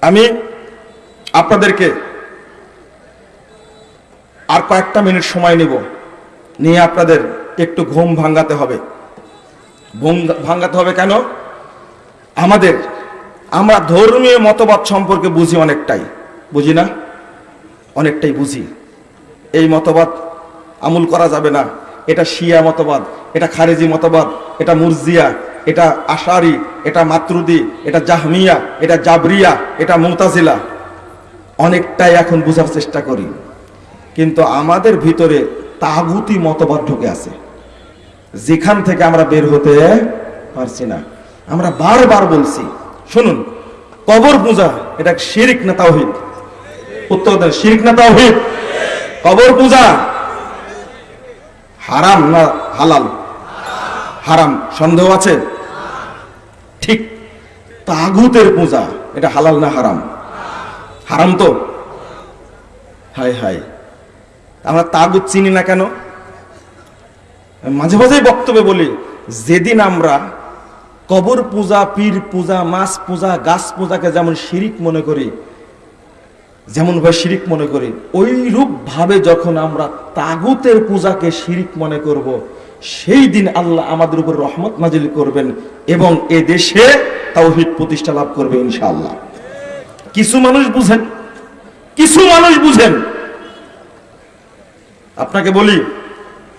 আমি আপনাদেরকে আর কয়েকটা মিনিট সময় নিব। নিয়ে আপনাদের একটু ঘুম ভাঙ্গাতে হবে। ঘুম ভাঙ্গাতে হবে কেন? আমাদের, আমরা ধর্মীয় মতবাদ সম্পর্কে বুঝি অনেকটাই। বুঝি না? অনেকটাই বুঝি। এই মতবাদ আমল করা যাবে না। এটা শিয়া মতবাদ, এটা খারেজি মতবাদ, এটা মুরজিয়া এটা আশারি, এটা মাতরুদি এটা জাহমিয়া, এটা জাবরিয়া, এটা মুতাজিলা। অনেকটাই এখন বোঝার চেষ্টা করি। কিন্তু আমাদের ভিতরে তাগুতি মতবাদ ঢুকে আছে। যেখান থেকে আমরা বের হতে পারছি না। আমরা বারবার বলছি, শুনুন, কবর পূজা, এটা শিরিক না তাওহিদ? উত্তর দেন, শিরিক না তাওহিদ? কবর পূজা। হারাম না হালাল? হারাম। সন্দেহ আছে? তাগুতের পূজা, এটা হালাল না হারাম? হারাম তো? হাই হাই আমরা তাগুত চিনি না কেন? মাঝে মাঝেই বক্তব্যে বলি, যেদিন আমরা কবর পূজা, পীর পূজা, মাছ পূজা, গাছ পূজাকে যেমন শিরিক মনে করি, যেমন ভাবে শিরিক মনে করি ওই রূপ ভাবে যখন আমরা তাগুতের পূজাকে শিরিক মনে করব, সেই দিন আল্লাহ আমাদের উপর রহমত নাজিল করবেন এবং এ দেশে তাওহিদ প্রতিষ্ঠা লাভ করবে ইনশাআল্লাহ। কিছু মানুষ বুঝেন, কিছু মানুষ বুঝেন। আপনাকে বলি,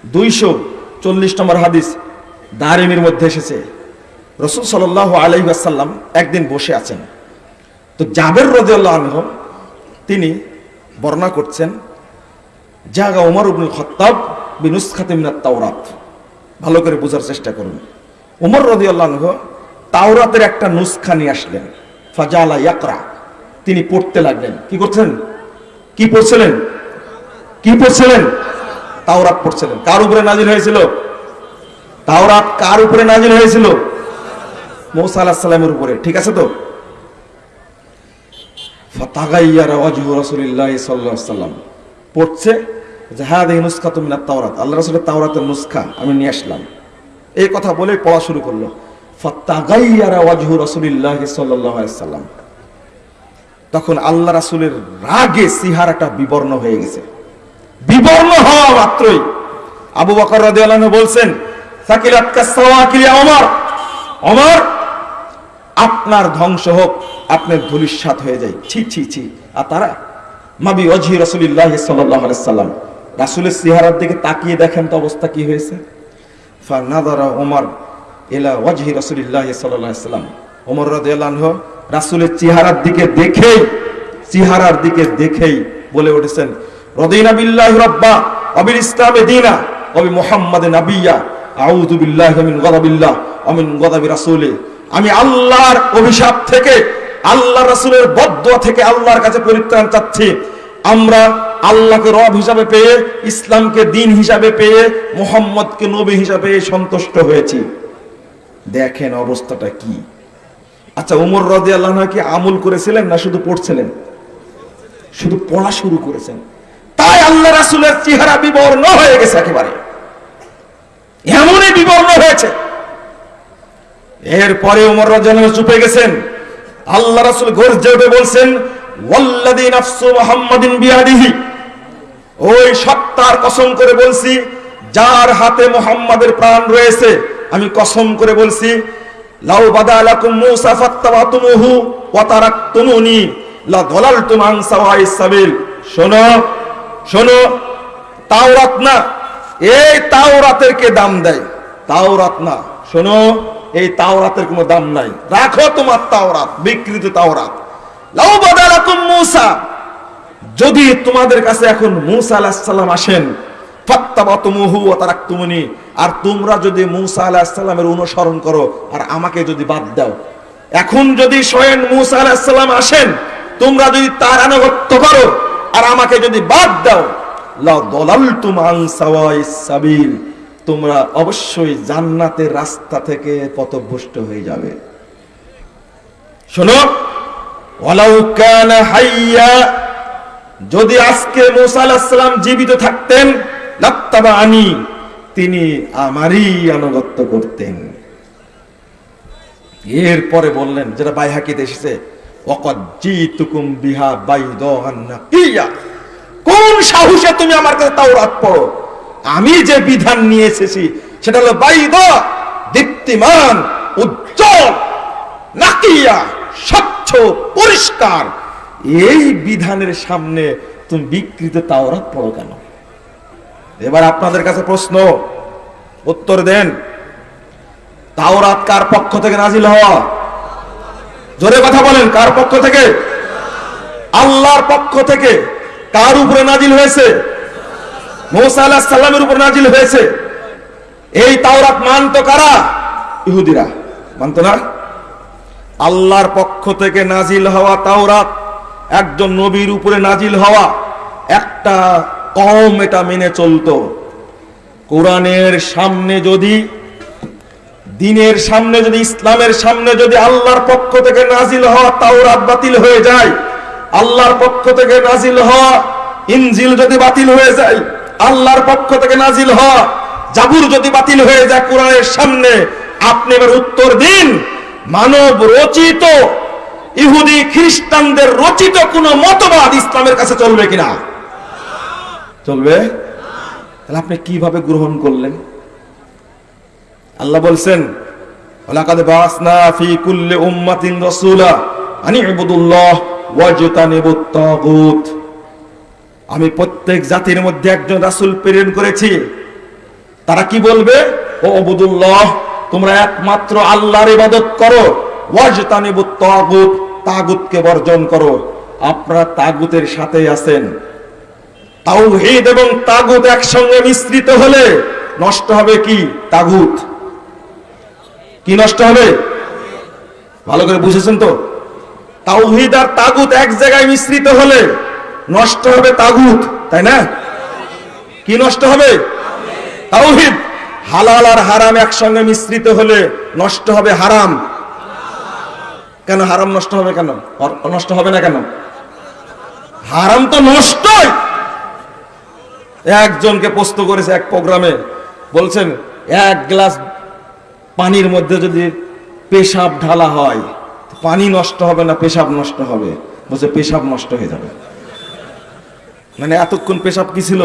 দুইশো চল্লিশ নম্বর হাদিস দারিমির মধ্যে এসেছে। রসুল সাল আলাই আসাল্লাম একদিন বসে আছেন। তো জাবের রদিয়াল্লাহ আনহ, তিনি বর্ণনা করছেন, জাগা উমর উবনুল খত্তাব বিনুস তাওরাত। ভালো করে বোঝার চেষ্টা করুন। উমর রদিয়াল্লাহ আনহ তাওরাতের একটা নুসখা নিয়ে আসলেন। ফাজালা ইয়াকরা। তিনি পড়তে লাগলেন। কি করছেন? কি পড়ছিলেন? কি পড়ছিলেন? তাওরাত পড়ছিলেন। কার উপরে নাজিল হয়েছিল? তাওরাত কার উপরে নাজিল হয়েছিল? মৌসা আলাহ সাল্লামের উপরে। ঠিক আছে তো? সাল্লাম। পড়ছে হ্যাঁ দেখি নুসখা তুমি না তাওরাত। আল্লাহ রাসূলের তাওরাতের নুসখা আমি নিয়ে আসলাম। এই কথা বলে পড়া শুরু করল। তখন আল্লাহ রাসূলের রাগে সিহারাটা বিবর্ণ হয়ে গেছে। বিবর্ণ হওয়া মাত্রই আবু বকর বলছেন আপনার ধ্বংস হোক, আপনার ধুলিস্বাত হয়ে যায়। ছি ছি ছি। আর তারা, মাবি অজি রসুলিল্লাহ সাল্লাম। রাসুলের চেহারার দিকে তাকিয়ে দেখেন তো অবস্থা কি হয়েছে। ওয়াজহি সাল্লাম। ওমর চেহারার দিকে দেখেই, চেহারার দিকে দেখেই বলে উঠেছেন ইসলামে আউযু বিল্লাহি মিন রাসূলি। আমি আল্লাহর অভিশাপ থেকে আল্লাহ রাসূলের বদদোয়া থেকে আল্লাহর কাছে পরিত্রাণ চাচ্ছি। আমরা আল্লাহকে রব হিসাবে পেয়ে, ইসলামকে দিন হিসাবে পেয়ে, মোহাম্মদকে নবী হিসাবে সন্তুষ্ট হয়েছি। দেখেন অবস্থাটা কি? আচ্ছা উমর রদি আল্লাহ কি আমল করেছিলেন না শুধু পড়ছিলেন? শুধু পড়া শুরু করেছেন। তাই আল্লাহ রাসুলের চেহারা বিবর্ণ হয়ে গেছে একেবারে। এমনই বিবর্ণ হয়েছে। এরপরে উমর রাজন চুপে গেছেন। আল্লাহ রাসুল গর্জে উঠে বলছেন ওই সত্তার কসম করে বলছি, যার হাতে মোহাম্মদের প্রাণ রয়েছে আমি কসম করে বলছি, লাউ বাদালাকুম মূসা ফাত্তাবাতুমুহু ওয়া তারাকতুমুনি লা দালালতুম আন সাওয়াইস সাবিল। শোনো শোনো, তাওরাত না, এই তাওরাতের কে দাম দেয়? তাওরাত না, শোনো, এই তাওরাতের কোনো দাম নাই। রাখো তোমার তাওরাত, বিকৃত তাওরাত। লাউ বাদালাকুম মূসা, যদি তোমাদের কাছে এখন মূসা আলাইহিস সালাম আসেন আর তোমরা যদি মূসা আলাইহিস সালামের অনুসরণ করো, আর আমাকে যদি বাদ দাও। এখন যদি স্বয়ং মূসা আলাইহিস সালাম আসেন, তোমরা যদি তার আনুগত্য করো, আর আমাকে যদি বাদ দাও তোমরা অবশ্যই জান্নাতের রাস্তা থেকে পথভ্রষ্ট হয়ে যাবে। শোনো যদি আজকে মুসা আলাইহিস সালাম জীবিত থাকতেন আনি তিনি আমারই আনুগত্য করতেন। এরপরে বললেন, যেটা বাইহাকিতে এসেছে বাইদান কোন সাহসে তুমি আমার কাছে তাওরাত পড়ো? আমি যে বিধান নিয়ে এসেছি, সেটা হলো বাইদ, দীপ্তিমান, উজ্জ্বল, নাকিয়া, স্বচ্ছ, পরিষ্কার। এই বিধানের সামনে তুমি বিকৃত তাওরাত পড়ো কেন? এবার আপনাদের কাছে প্রশ্ন, উত্তর দেন। তাওরাত কার পক্ষ থেকে নাজিল হওয়া? জোরে কথা বলেন, কার পক্ষ থেকে? আল্লাহর পক্ষ থেকে। কার উপরে নাজিল হয়েছে? মৌসা আলাহ সাল্লামের উপর নাজিল হয়েছে। এই তাওরাত মানত কারা? ইহুদিরা। মানত না? আল্লাহর পক্ষ থেকে নাজিল হওয়া তাওরাত, একজন নবীর উপরে নাজিল হওয়া, একটা কম এটা মেনে চলতো। কোরআনের সামনে যদি, দিনের সামনে যদি, ইসলামের সামনে যদি আল্লাহর পক্ষ থেকে নাজিল হওয়া তাওরাত বাতিল হয়ে যায়, আল্লাহর পক্ষ থেকে নাজিল হওয়া ইনজিল যদি বাতিল হয়ে যায়, আল্লাহর পক্ষ থেকে নাজিল হওয়া জাবুর যদি বাতিল হয়ে যায় কোরআনের সামনে, আপনি এবার উত্তর দিন, মানব রচিত, ইহুদি খ্রিস্টানদের রচিত কোন মতবাদ ইসলামের কাছে চলবে কিনা? চলবে? তাহলে আপনি কীভাবে গ্রহণ করলেন? আল্লাহ বলছেন আমি প্রত্যেক জাতির মধ্যে একজন রাসূল প্রেরণ করেছি। তারা কি বলবে? ও আবুদুল্লাহ তোমরা একমাত্র আল্লাহর ইবাদত করো, ওয়াজতানিবুত তাগুত, তাগুতকে বর্জন করো। আপনারা তাগুতের সাথেই আছেন। তাওহীদ এবং তাগুত একসঙ্গে মিশ্রিত হলে নষ্ট হবে কি? তাগুত। কি নষ্ট হবে? ভালো করে বুঝেছেন তো? তাওহীদ আর তাগুত এক জায়গায় মিশ্রিত হলে নষ্ট হবে তাগুত, তাই না? কি নষ্ট হবে? তাওহীদ। হালাল আর হারাম একসঙ্গে মিশ্রিত হলে নষ্ট হবে হারাম। কেন হারাম নষ্ট হবে কেন? নষ্ট হবে না কেন? হারাম তো নষ্টই। একজনকে প্রশ্ন করেছে এক প্রোগ্রামে, বলছেন, এক গ্লাস পানির মধ্যে যদি পেশাব ঢালা হয় পানি নষ্ট হবে না পেশাব নষ্ট হবে? বলছে, পেশাব নষ্ট হয়ে যাবে। মানে এতক্ষণ পেশাব কি ছিল?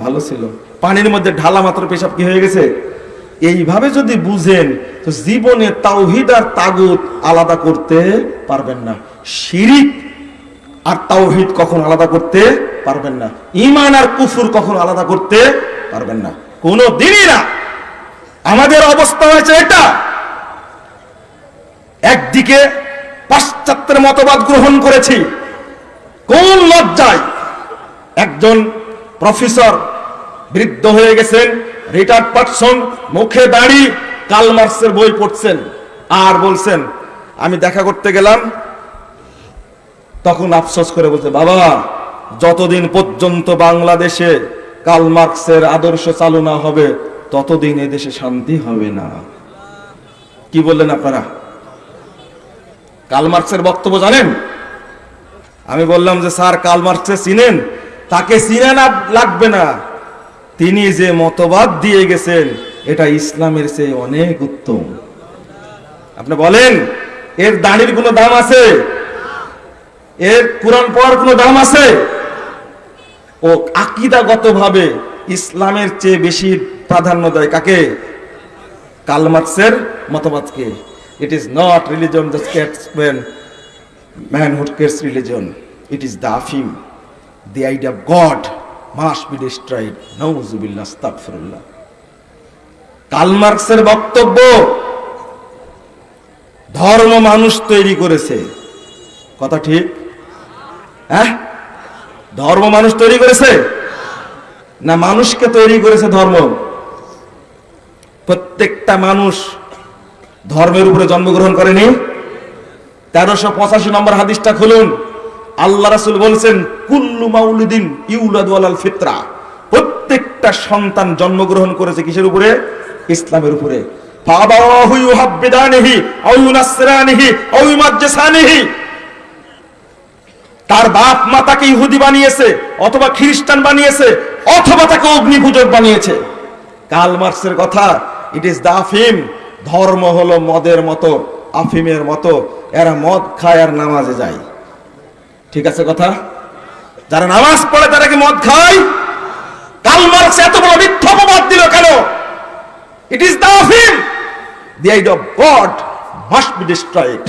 ভালো ছিল। পানির মধ্যে ঢালা মাত্র পেশাব কি হয়ে গেছে? এইভাবে যদি বুঝেন, তো জীবনে তাওহিদ আর তাগুত আলাদা করতে পারবেন না। শিরিক আর তাওহিদ কখন আলাদা করতে পারবেন না। ইমান আর কুফুর কখন আলাদা করতে পারবেন না। কোনো দিনই না। আমাদের অবস্থা হয়েছে এটা। একদিকে পাশ্চাত্যের মতবাদ গ্রহণ করেছি। কোন লজ্জায় একজন প্রফেসর বৃদ্ধ হয়ে গেছেন রিটায়ার্ড পার্সন মুখে দাড়ি, কালমার্সের বই পড়ছেন, আর বলছেন, আমি দেখা করতে গেলাম তখন আফসোস করে বলছে, বাবা, যতদিন পর্যন্ত বাংলাদেশে কাল মার্কসের আদর্শ চালু না হবে, ততদিন এদেশে শান্তি হবে না। কি বললেন আপনারা? কাল বক্তব্য জানেন? আমি বললাম যে, স্যার কাল মার্কসে চিনেন? তাকে চিনে না লাগবে না। তিনি যে মতবাদ দিয়ে গেছেন, এটা ইসলামের চেয়ে অনেক উত্তম। আপনি বলেন, এর দাঁড়ির কোনো দাম আছে? এর কোরআন পড়ার কোনো দাম আছে? ও আকিদাগত ভাবে ইসলামের চেয়ে বেশি প্রাধান্য দেয় কাকে? কালমার্কসের মতবাদকে। It is not religion the স্কেটসম্যান ম্যান কেটস রিলিজন ইট ইজ দ্য আফিম the idea of God must be destroyed নউজুবিল্লাহ আস্তাগফিরুল্লাহ কালমার্কসের বক্তব্য ধর্ম মানুষ তৈরি করেছে। কথা ঠিক? হ্যাঁ? ধর্ম মানুষ তৈরি করেছে? না মানুষকে তৈরি করেছে ধর্ম? প্রত্যেকটা মানুষ ধর্মের উপরে জন্মগ্রহণ করেনি? তেরোশো পঁচাশি নম্বর হাদিসটা খুলুন। আল্লাহ রাসুল বলছেন, কুল্লু মাউলিদিন ইউলাদু আলাল ফিতরা। প্রত্যেকটা সন্তান জন্মগ্রহণ করেছে কিসের উপরে? ইসলামের উপরে। তার বাপ মা তাকে ইহুদি বানিয়েছে, অথবা খ্রিস্টান বানিয়েছে, অথবা তাকে অগ্নিপূজক বানিয়েছে। কাল মার্কসের কথা ইট ইজ দা আফিম ধর্ম হলো মদের মতো, আফিমের মতো, এরা মদ খায় আর নামাজে যায়। ঠিক আছে কথা? যারা নামাজ পড়ে তারা কি মদ খায়? কাল মার্কস এত বড় মিথ্যা অপবাদ দিল কেন? ইট ইজ দ্য আফিম the idea of god must be destroyed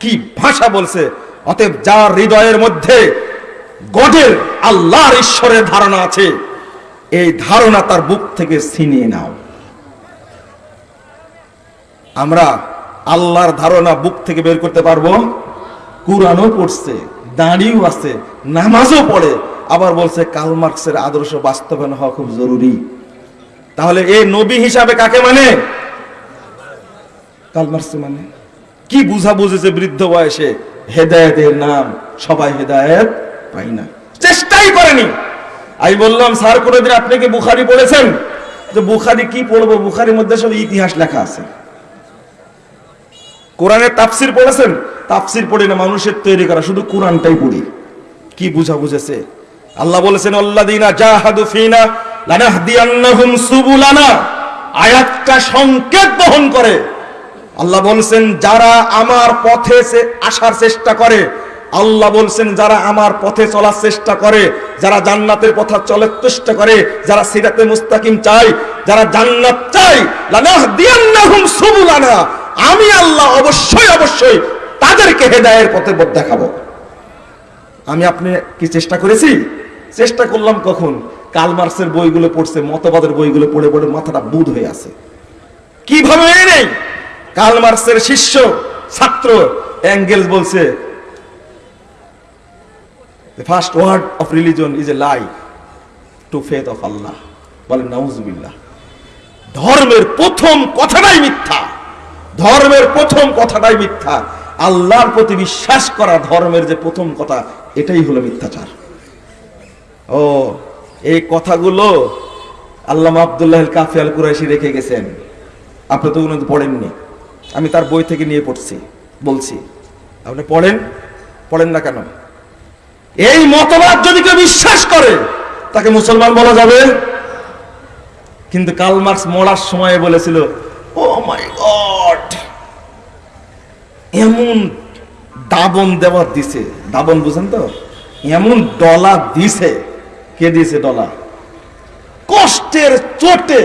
কি ভাষা বলছে? অতএব যার হৃদয়ের মধ্যে গডের আল্লাহর ঈশ্বরের ধারণা আছে, এই ধারণা তার বুক থেকে ছিনিয়ে নাও। আমরা আল্লাহর ধারণা বুক থেকে বের করতে পারব? কুরআনও পড়ছে, দাঁড়িয়েও আছে, নামাজও পড়ে। আবার বলছে কাল মার্কসের আদর্শ বাস্তবায়ন হওয়া খুব জরুরি। তাহলে এই নবী হিসাবে কাকে মানে? কাল মার্কস মানে? কি বুঝা বুঝেছে বৃদ্ধ বয়সে? হেদায়েতের নাম সবাই হেদায়েত পাই না। চেষ্টাই করেনি। আমি বললাম, স্যার, কোনোদিন আপনি কি বুখারি পড়েছেন? যে বুখারি কি পড়ব? বুখারির মধ্যে সব ইতিহাস লেখা আছে। কোরআনের তাফসির পড়েছেন? তাফসির পড়ি না, মানুষের তৈরি করা, শুধু কোরআনটাই পড়ি। কি বুঝা বুঝেছে আল্লাহ বলেছেন আল্লাদিনা জাহাদু ফিনা লানাহদিয়ান্নাহুম সুবুলানা। আয়াতটা সংকেত বহন করে। আল্লাহ বলছেন, যারা আমার পথে আসার চেষ্টা করে, আল্লাহ বলছেন, যারা আমার পথে চলার চেষ্টা করে, যারা জান্নাতের পথে চলার চেষ্টা করে, যারা সিরাতে মুস্তাকিম চাই, যারা জান্নাত চাই সুবুলানা। আমি আল্লাহ অবশ্যই অবশ্যই তাদেরকে হেদায়ের পথে পথ দেখাবো। আমি আপনি কি চেষ্টা করেছি? চেষ্টা করলাম কখন? কাল মার্কসের বইগুলো পড়ছে, মতবাদের বইগুলো পড়ে পড়ে মাথাটা বুধ হয়ে আছে। কীভাবে নেই? কাল মার্কসের শিষ্য, ছাত্র অ্যাঙ্গেলস বলছে, the first word of religion is a lie, to faith of Allah. বলেন, নাউজুবিল্লাহ। ধর্মের প্রথম কথাটাই মিথ্যা। ধর্মের প্রথম কথাটাই মিথ্যা। আল্লাহর প্রতি বিশ্বাস করা ধর্মের যে প্রথম কথা, এটাই হলো মিথ্যাচার। ও, এই কথাগুলো আল্লাহ আব্দুল্লাহ কাফি আল কুরাইশি রেখে গেছেন। আপনি তো কোনো পড়েননি। আমি তার বই থেকে নিয়ে পড়ছি, বলছি, আপনি পড়েন পড়েন না কেন? এই মতবাদ যদি কেউ বিশ্বাস করে, তাকে মুসলমান বলা যাবে? কিন্তু কাল মার্কস মরার সময় বলেছিল, ও মাই গড, এমন দাবন দেওয়ার দিছে। দাবন বুঝেন তো? এমন ডলা দিছে। কে দিয়েছে ডলা? কষ্টের চোটে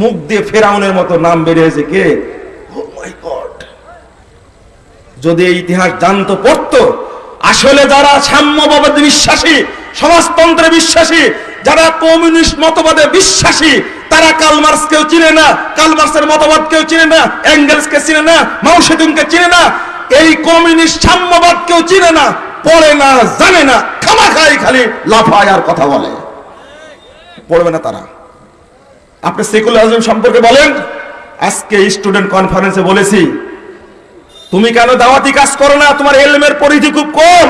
মুখ দিয়ে ফেরাউনের মতো নাম বেরিয়েছে কে? মাই যদি এই ইতিহাস জানতো, পড়তো, আসলে যারা সাম্যবাদে বিশ্বাসী, সমাজতন্ত্রে বিশ্বাসী, যারা কমিউনিস্ট মতবাদে বিশ্বাসী, তারা কালমার্স কেউ চিনে না কালমার্সের মতবাদ কেউ চিনে না অ্যাঙ্গেলস কে চিনে না মাউসেদুনকে চিনে না, এই কমিউনিস্ট সাম্যবাদ কেউ চিনে না, পড়ে না, জানে না খামা খাই খালি লাফায় আর কথা বলে। পড়বে না তারা। আপনি সেকুলারিজম সম্পর্কে বলেন। আজকে স্টুডেন্ট কনফারেন্সে বলেছি, তুমি কেন দাওয়াতি কাজ করো না? তোমার এলমের পরিধি খুব কম।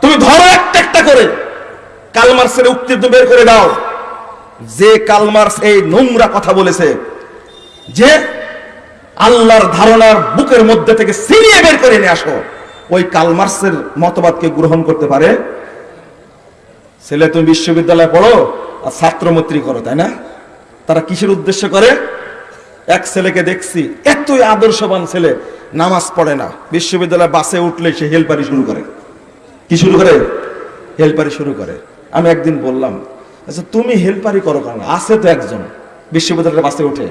তুমি ধরো একটা একটা করে। কালমার্সের উক্তি বের করে দাও। যে কালমার্স এই নোংরা কথা বলেছে, যে আল্লাহর ধারণার বুকের মধ্যে থেকে সিরিয়ে বের করে নিয়ে আসো। ওই কালমার্সের মতবাদকে গ্রহণ করতে পারে। ছেলে, তুমি বিশ্ববিদ্যালয়ে পড়ো আর ছাত্রমৈত্রী করো, তাই না? তারা কিসের উদ্দেশ্য করে? এক ছেলেকে দেখছি, এতই আদর্শবান ছেলে, নামাজ পড়ে না। বিশ্ববিদ্যালয়ে বাসে উঠলে সে হেলপারি শুরু করে। কি শুরু করে? হেলপারি শুরু করে। আমি একদিন বললাম আচ্ছা তুমি হেলপারি করো কেন? আছে তো একজন বিশ্ববিদ্যালয়ের বাসে উঠে।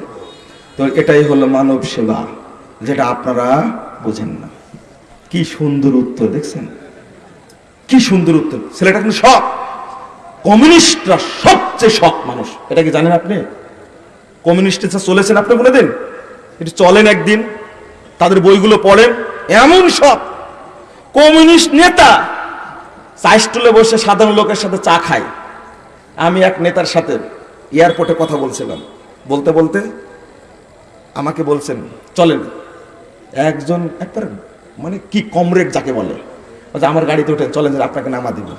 তো এটাই হলো মানব সেবা, যেটা আপনারা বোঝেন না। কি সুন্দর উত্তর, দেখছেন? কি সুন্দর উত্তর। ছেলেটা কিন্তু শখ কমিউনিস্টরা সবচেয়ে শখ মানুষ। এটা কি জানেন আপনি? কমিউনিস্ট চলেছেন আপনি কোনোদিন একটু চলেন একদিন তাদের বইগুলো পড়েন। এমন সব কমিউনিস্ট নেতা চা স্টুলে বসে সাধারণ লোকের সাথে চা খায়। আমি এক নেতার সাথে এয়ারপোর্টে কথা বলছিলাম। বলতে বলতে আমাকে বলছেন চলেন। একজন একবার মানে কি কমরেড যাকে বলে আমার গাড়িতে উঠে চলেন যে আপনাকে নামা দিব।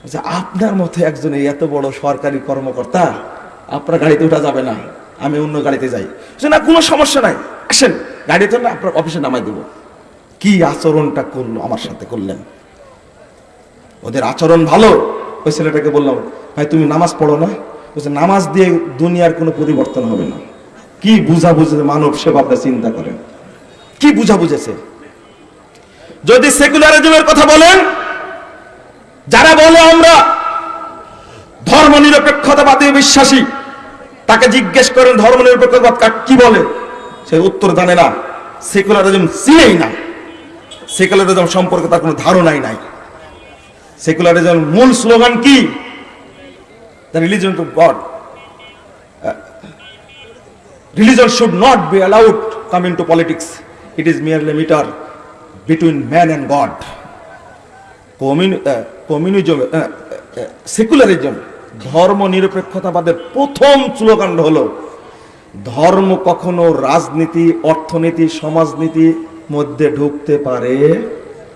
বলছে, আপনার মতো একজন এত বড় সরকারি কর্মকর্তা আপনার গাড়িতে উঠা যাবে না। আমি অন্য গাড়িতে যাই। না, কোনো সমস্যা নাই। আসেন গাড়িতে না আপনার অফিসে নামাই দেব। কি আচরণটা করল আমার সাথে করলেন? ওদের আচরণ ভালো? ওই ছেলেটাকে বললাম, ভাই, তুমি নামাজ পড়ো না? বলছে, নামাজ দিয়ে দুনিয়ার কোনো পরিবর্তন হবে না। কি বুঝা বুঝে মানব সেবা আপনি চিন্তা করেন? কি বুঝা বুঝেছে যদি সেকুলারিজমের কথা বলেন, যারা বলে আমরা ধর্ম নিরপেক্ষতাবাদী বিশ্বাসী তাকে জিজ্ঞেস করেন, ধর্ম নিরপেক্ষতাবাদ কাক কি বলে? সে উত্তর জানে না, সেকুলারিজম চিনেই না সেকুলারিজম সম্পর্কে তার কোনো ধারণাই নাই। সেকুলারিজম মূল স্লোগান কি? The religion to god religion should not be allowed come into politics. It is merely meter between man and god. Communism secularism ধর্ম নিরপেক্ষতাবাদের প্রথম স্লোগান হলো, ধর্ম কখনো রাজনীতি, অর্থনীতি, সমাজনীতি মধ্যে ঢুকতে পারে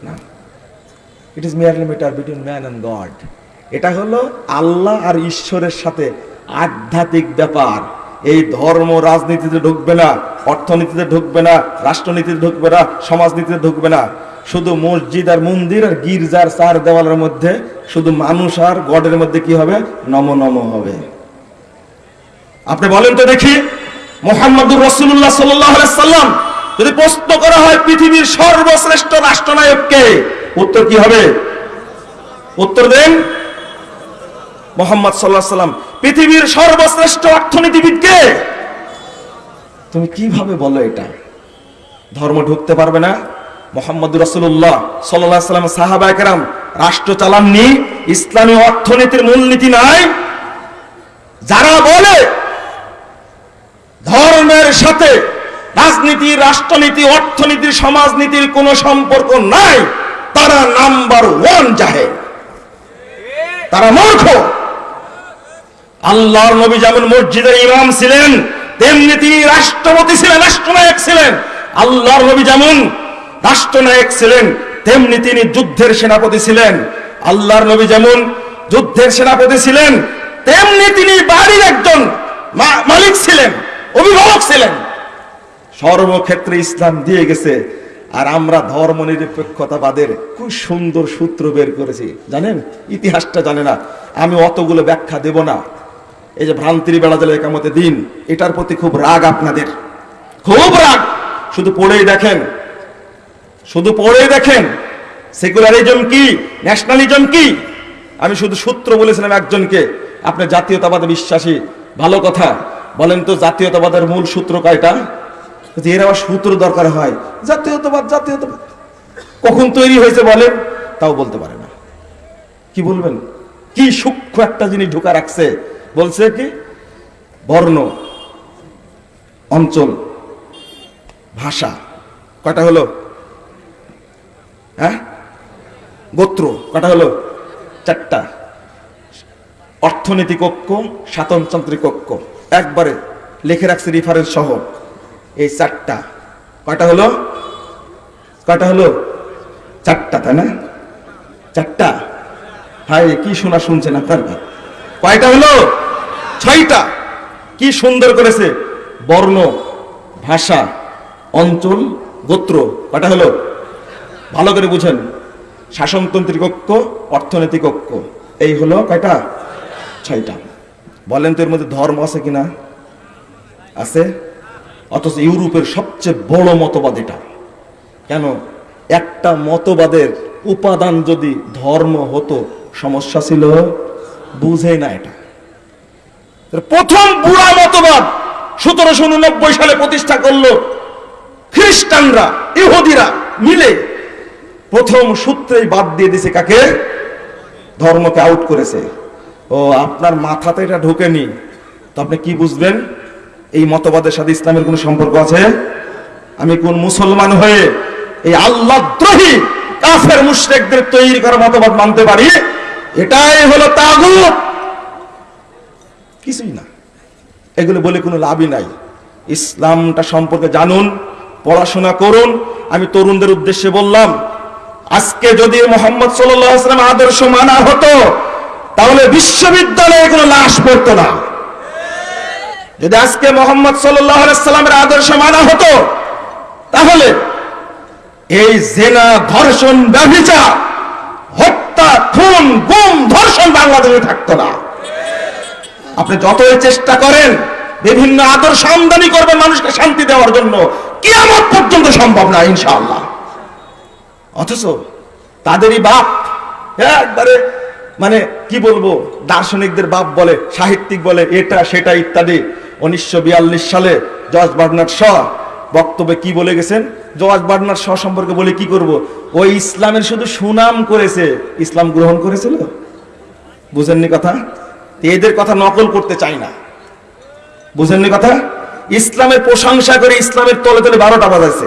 না। It is merely matter between man and god এটা হলো আল্লাহ আর ঈশ্বরের সাথে আধ্যাত্মিক ব্যাপার। এই ধর্ম রাজনীতিতে ঢুকবে না, অর্থনীতিতে ঢুকবে না, রাষ্ট্রনীতিতে ঢুকবে না, সমাজনীতিতে ঢুকবে না। শুধু মসজিদ আর মন্দির আর গির্জার চার দেওয়ালের মধ্যে, শুধু মানুষ আর গডের মধ্যে কি হবে? নম নম হবে। আপনি বলেন তো দেখি, মোহাম্মদুর রসুল্লাহ সাল্লাম যদি প্রশ্ন করা হয় পৃথিবীর সর্বশ্রেষ্ঠ রাষ্ট্রনায়ককে, উত্তর কি হবে? উত্তর দেন মোহাম্মদ সাল্লাহ সাল্লাম। পৃথিবীর সর্বশ্রেষ্ঠ অর্থনীতিবিদকে তুমি কীভাবে বলো এটা? ধর্ম ঢুকতে পারবে না। মোহাম্মদ রসুল্লাহ সাল্লাহ সাল্লাম সাহাবা একরাম রাষ্ট্র চালাননি, ইসলামী অর্থনীতির মূলনীতি নাই। যারা বলে ধর্মের সাথে রাজনীতি, রাষ্ট্রনীতি, অর্থনীতি, সমাজনীতির কোনো সম্পর্ক নাই, তারা নাম্বার ওয়ান জাহে তারা মূর্খ। আল্লাহর নবী যেমন মসজিদের ইমাম ছিলেন, তেমনি তিনি রাষ্ট্রপতি ছিলেন, রাষ্ট্রনায়ক ছিলেন। আল্লাহর নবী যেমন রাষ্ট্রনায়ক ছিলেন, তেমনি তিনি যুদ্ধের সেনাপতি ছিলেন। আল্লাহর নবী যেমন যুদ্ধের সেনাপতি ছিলেন, তেমনি তিনি বাড়ির একজন মালিক ছিলেন, অভিভাবক ছিলেন। সর্বক্ষেত্রে ইসলাম দিয়ে গেছে, আর আমরা ধর্ম নিরপেক্ষতাবাদের খুব সুন্দর সূত্র বের করেছি। জানেন? ইতিহাসটা জানে না। আমি অতগুলো ব্যাখ্যা দেব না। এই যে ভ্রান্তির বেড়া জেলে একামতে দিন, এটার প্রতি খুব রাগ আপনাদের। খুব রাগ! শুধু পড়েই দেখেন শুধু পড়েই দেখেন সেকুলারিজম কি ন্যাশনালিজম কি? আমি শুধু সূত্র বলেছিলাম একজনকে, আপনি জাতীয়তাবাদে বিশ্বাসী, ভালো কথা। বলেন তো জাতীয়তাবাদের মূল সূত্র কয়টা? এর আবার সূত্র দরকার হয়, জাতীয়তাবাদ জাতীয়তাবাদ। কখন তৈরি হয়েছে বলেন? তাও বলতে পারে না। কি বলবেন? কি সূক্ষ্ম একটা জিনিস ঢুকা রাখছে? বলছে কি, বর্ণ, অঞ্চল, ভাষা। কয়টা হলো? হ্যাঁ? গোত্র, কটা হলো? চারটা। অর্থনীতি কক্ষ শাসনতান্ত্রিক কক্ষ একবারে লিখে রাখছে রিফারেন্স সহ। এই চারটা। কটা হলো? কটা হলো? চারটা, তাই না? চারটা। হাই কি শোনা শুনছেন আপনার কয়টা হলো? ছয়টা। কি সুন্দর করেছে। বর্ণ, ভাষা, অঞ্চল, গোত্র। কটা হলো? ভালো করে বুঝেন। শাসনতন্ত্রী কক্ষ, অর্থনৈতিক কক্ষ। এই হলো কয়টা? ছয়টা। বলেন তো এর মধ্যে ধর্ম আছে কিনা? আছে? অথচ ইউরোপের সবচেয়ে বড় মতবাদ এটা। কেন? একটা মতবাদের উপাদান যদি ধর্ম হতো, সমস্যা ছিল? বুঝে না এটা। প্রথম বুড়া মতবাদ সতেরোশো উননব্বই সালে প্রতিষ্ঠা করল খ্রিস্টানরা, ইহুদিরা মিলে। প্রথম সূত্রেই বাদ দিয়ে দিছে কাকে? ধর্মকে আউট করেছে। ও, আপনার মাথাতে এটা ঢোকেনি। তো আপনি কি বুঝবেন? এই মতবাদের সাথে ইসলামের কোনো সম্পর্ক আছে? আমি কোন মুসলমান হয়ে এই আল্লাহদ্রোহী কাফের মুশরিকদের তৈরি করা মতবাদ মানতে পারি? এটাই হলো তাগুত। কিছুই না। এগুলো বলে কোনো লাভই নাই। ইসলামটা সম্পর্কে জানুন, পড়াশোনা করুন। আমি তরুণদের উদ্দেশ্যে বললাম আজকে যদি মোহাম্মদ সাল্লাম আদর্শ মানা হতো, তাহলে বিশ্ববিদ্যালয়ে কোনো লাশ পড়তো না। যদি আজকে মোহাম্মদ সাল্লামের আদর্শ মানা হতো, তাহলে এই জেনা ধর্ষণ ব্যভিচার, হত্যা, খুন, গুম, ধর্ষণ বাংলাদেশে থাকতো না। আপনি যতই চেষ্টা করেন, বিভিন্ন আদর্শ আমদানি করবেন মানুষকে শান্তি দেওয়ার জন্য, কিয়ামত পর্যন্ত সম্ভব না, ইনশাআল্লাহ। অথচ তাদেরই বাপ। একবারে মানে কি বলব, দার্শনিকদের বাপ বলে, সাহিত্যিক বলে, এটা, সেটা ইত্যাদি। উনিশশো বিয়াল্লিশ সালে জর্জ বার্নার্ড শ বক্তব্যে কি বলে গেছেন? জর্জ বার্নার্ড শ সম্পর্কে বলে কি করব? ওই ইসলামের শুধু সুনাম করেছে। ইসলাম গ্রহণ করেছিল? বুঝেননি কথা? এদের কথা নকল করতে চাই না। বুঝেননি কথা? ইসলামের প্রশংসা করে ইসলামের তলে তলে বারোটা বাজাইছে।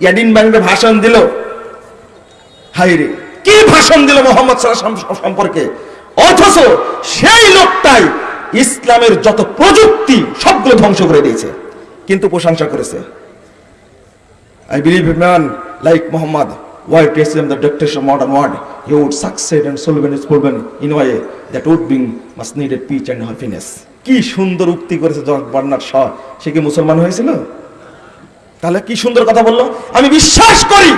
ইয়াডিন ব্যাংকে ভাষণ দিল। হাইরে কি ভাষণ দিল মোহাম্মদ সম্পর্কে? অথচ সেই লোকটাই ইসলামের যত প্রযুক্তি, সবগুলো ধ্বংস করে দিয়েছে, কিন্তু প্রশংসা করেছে। I believe man like Mohammad why to Islam the dictation modern world he would succeed and solving is problem in way that would bring much needed peace and happiness কি সুন্দর উক্তি করেছে জর্জ বার্নার শাহ। সে কি মুসলমান হয়েছিল? তাহলে কি সুন্দর কথা বলল? আমি বিশ্বাস করি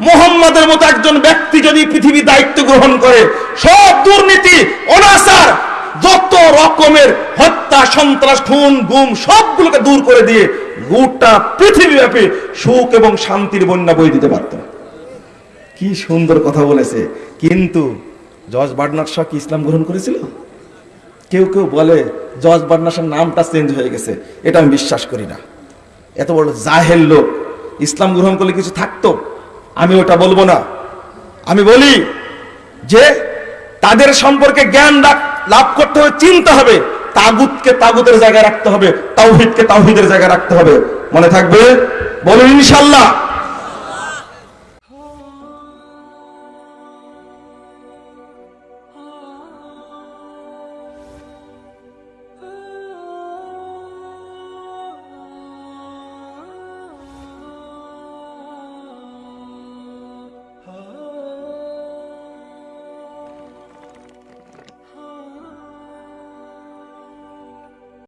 মোহাম্মদের মতো একজন ব্যক্তি যদি পৃথিবী দায়িত্ব গ্রহণ করে, সব দুর্নীতি, অনাচার, যত রকমের হত্যা, সন্ত্রাস, খুন, গুম, সবগুলোকে দূর করে দিয়ে গোটা পৃথিবীব্যাপী সুখ এবং শান্তির বন্যা বই দিতে পারত। কি সুন্দর কথা বলেছে। কিন্তু জর্জ বার্নার শাহ কি ইসলাম গ্রহণ করেছিল? কেউ কেউ বলে জর্জ বার্নার নামটা চেঞ্জ হয়ে গেছে, এটা আমি বিশ্বাস করি না। এত বড় জাহেল লোক। ইসলাম গ্রহণ করলে কিছু থাকতো? আমি ওটা বলব না। আমি বলি যে তাদের সম্পর্কে জ্ঞান লাভ করতে হবে, চিনতে হবে। তাগুতকে তাগুতের জায়গায় রাখতে হবে, তাওহিদকে তাওহিদের জায়গায় রাখতে হবে। মনে থাকবে? বলুন ইনশাল্লাহ।